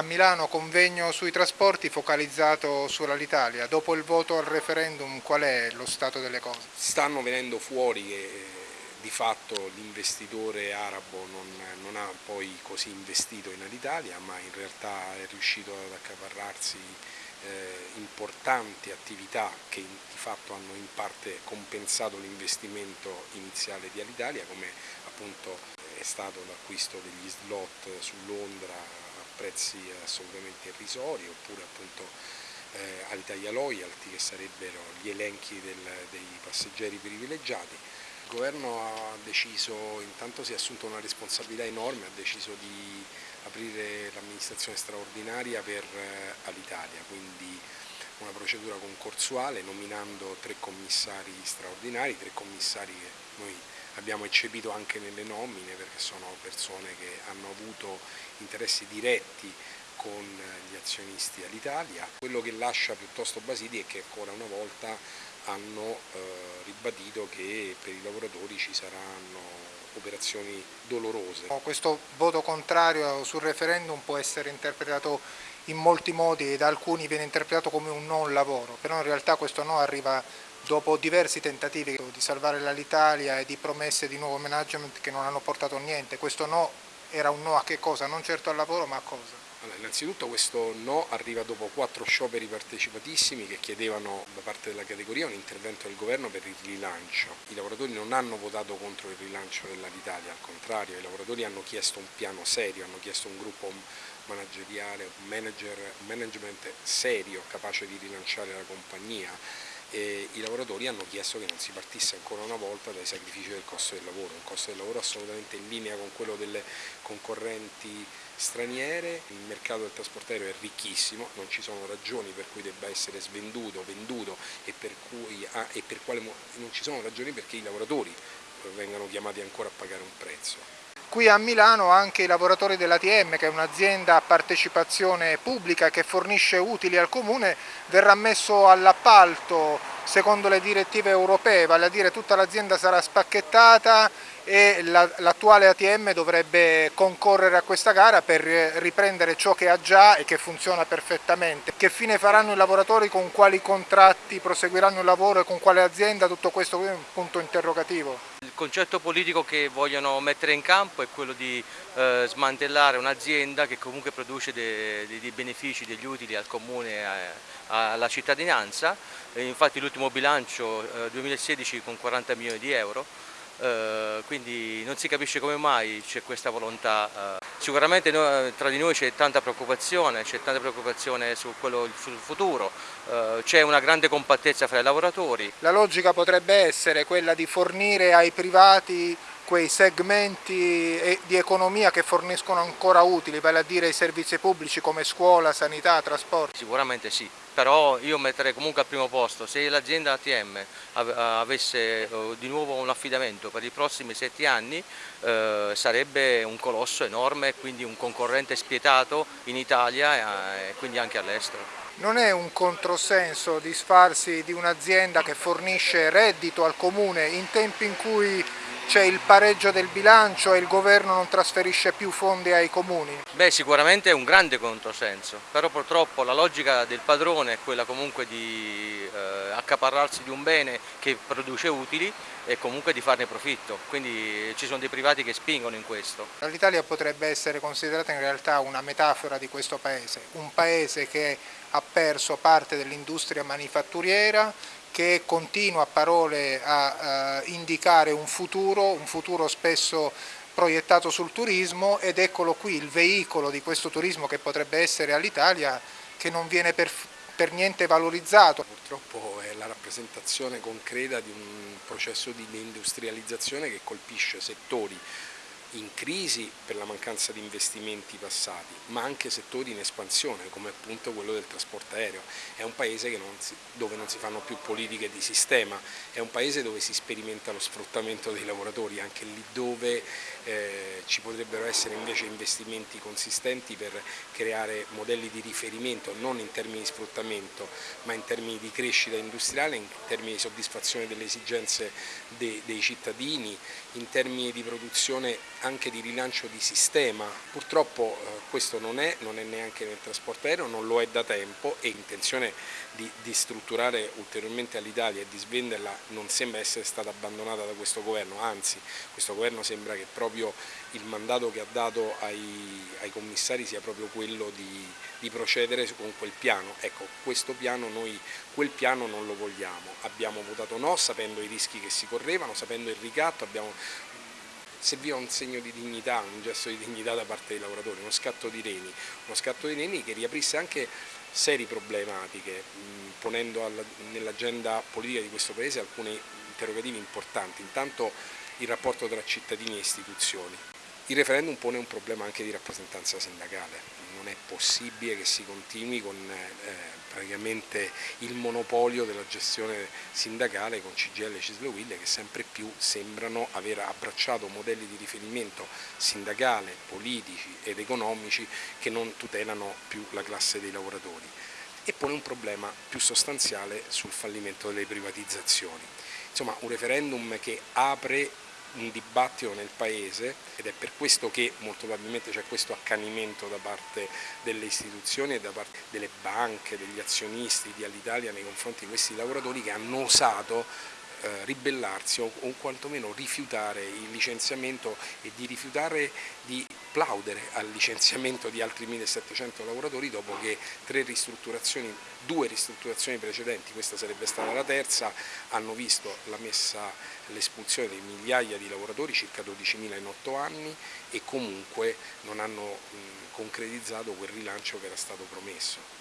A Milano convegno sui trasporti focalizzato sull'Alitalia. Dopo il voto al referendum qual è lo stato delle cose? Stanno venendo fuori che di fatto l'investitore arabo non, non, ha poi così investito in Alitalia ma in realtà è riuscito ad accaparrarsi eh, importanti attività che di fatto hanno in parte compensato l'investimento iniziale di Alitalia come appunto è stato l'acquisto degli slot su Londra prezzi assolutamente irrisori oppure appunto eh, Alitalia Loyalty che sarebbero gli elenchi del, dei passeggeri privilegiati. Il governo ha deciso, intanto si è assunto una responsabilità enorme, ha deciso di aprire l'amministrazione straordinaria per eh, Alitalia, quindi una procedura concorsuale nominando tre commissari straordinari, tre commissari che noi abbiamo eccepito anche nelle nomine perché sono persone che hanno avuto interessi diretti con gli azionisti all'Italia. Quello che lascia piuttosto basiti è che ancora una volta hanno eh, ribadito che per i lavoratori ci saranno operazioni dolorose. Questo voto contrario sul referendum può essere interpretato in molti modi e da alcuni viene interpretato come un non lavoro, però in realtà questo no arriva dopo diversi tentativi di salvare l'Alitalia e di promesse di nuovo management che non hanno portato a niente. Questo no era un no a che cosa? Non certo al lavoro ma a cosa? Allora, innanzitutto questo no arriva dopo quattro scioperi partecipatissimi che chiedevano da parte della categoria un intervento del governo per il rilancio. I lavoratori non hanno votato contro il rilancio dell'Alitalia, al contrario, i lavoratori hanno chiesto un piano serio, hanno chiesto un gruppo manageriale, un manager, management serio capace di rilanciare la compagnia e i lavoratori hanno chiesto che non si partisse ancora una volta dai sacrifici del costo del lavoro, un costo del lavoro assolutamente in linea con quello delle concorrenti straniere, il mercato del trasporto aereo è ricchissimo, non ci sono ragioni per cui debba essere svenduto, venduto e per, cui, ah, e per quale, non ci sono ragioni perché i lavoratori vengano chiamati ancora a pagare un prezzo. Qui a Milano anche i lavoratori dell'ATM, che è un'azienda a partecipazione pubblica che fornisce utili al comune, verrà messo all'appalto secondo le direttive europee, vale a dire tutta l'azienda sarà spacchettata e l'attuale ATM dovrebbe concorrere a questa gara per riprendere ciò che ha già e che funziona perfettamente. Che fine faranno i lavoratori, con quali contratti proseguiranno il lavoro e con quale azienda, tutto questo è un punto interrogativo. Concetto politico che vogliono mettere in campo è quello di eh, smantellare un'azienda che comunque produce dei, dei, benefici, degli utili al comune e alla cittadinanza, infatti l'ultimo bilancio eh, 2016 con 40 milioni di euro, eh, quindi non si capisce come mai c'è questa volontà. Eh. Sicuramente noi, tra di noi c'è tanta preoccupazione, c'è tanta preoccupazione su quello, sul futuro, eh, c'è una grande compattezza fra i lavoratori. La logica potrebbe essere quella di fornire ai privati quei segmenti di economia che forniscono ancora utili, vale a dire i servizi pubblici come scuola, sanità, trasporti? Sicuramente sì, però io metterei comunque al primo posto, se l'azienda ATM avesse eh, di nuovo un affidamento per i prossimi sette anni eh, sarebbe un colosso enorme, quindi un concorrente spietato in Italia e quindi anche all'estero. Non è un controsenso disfarsi di un'azienda che fornisce reddito al comune in tempi in cui c'è il pareggio del bilancio e il governo non trasferisce più fondi ai comuni? Beh sicuramente è un grande controsenso, però purtroppo la logica del padrone è quella comunque di eh, accaparrarsi di un bene che produce utili e comunque di farne profitto, quindi ci sono dei privati che spingono in questo. L'Italia potrebbe essere considerata in realtà una metafora di questo paese, un paese che ha perso parte dell'industria manifatturiera, che continua a parole a uh, indicare un futuro, un futuro spesso proiettato sul turismo ed eccolo qui il veicolo di questo turismo che potrebbe essere all'Italia che non viene per, per niente valorizzato. Purtroppo è la rappresentazione concreta di un processo di deindustrializzazione che colpisce settori in crisi per la mancanza di investimenti passati, ma anche settori in espansione come appunto quello del trasporto aereo. È un paese non si, dove non si fanno più politiche di sistema, è un paese dove si sperimenta lo sfruttamento dei lavoratori, anche lì dove eh, ci potrebbero essere invece investimenti consistenti per creare modelli di riferimento non in termini di sfruttamento ma in termini di crescita industriale, in termini di soddisfazione delle esigenze dei, dei cittadini, in termini di produzione anche di rilancio di sistema. Purtroppo eh, questo non è, non è neanche nel trasporto aereo, non lo è da tempo e intenzione di, di strutturare ulteriormente all'Italia e di svenderla non sembra essere stata abbandonata da questo governo, anzi questo governo sembra che proprio il mandato che ha dato ai, ai commissari sia proprio quello di, di, procedere con quel piano. Ecco, questo piano noi quel piano non lo vogliamo, abbiamo votato no sapendo i rischi che si correvano, sapendo il ricatto, abbiamo serviva un segno di dignità, un gesto di dignità da parte dei lavoratori, uno scatto di reni, uno scatto di reni che riaprisse anche serie problematiche, ponendo nell'agenda politica di questo Paese alcuni interrogativi importanti. Intanto il rapporto tra cittadini e istituzioni. Il referendum pone un problema anche di rappresentanza sindacale, non è possibile che si continui con eh, praticamente il monopolio della gestione sindacale con CGL e Cisle Will che sempre più sembrano aver abbracciato modelli di riferimento sindacale, politici ed economici che non tutelano più la classe dei lavoratori e pone un problema più sostanziale sul fallimento delle privatizzazioni. Insomma un referendum che apre un dibattito nel Paese ed è per questo che molto probabilmente c'è questo accanimento da parte delle istituzioni e da parte delle banche, degli azionisti di Alitalia nei confronti di questi lavoratori che hanno osato eh, ribellarsi o, o quantomeno rifiutare il licenziamento e di rifiutare di plaudere al licenziamento di altri 1700 lavoratori dopo che ristrutturazioni, due ristrutturazioni precedenti, questa sarebbe stata la terza, hanno visto l'espulsione di migliaia di lavoratori, circa 12.000 in otto anni e comunque non hanno concretizzato quel rilancio che era stato promesso.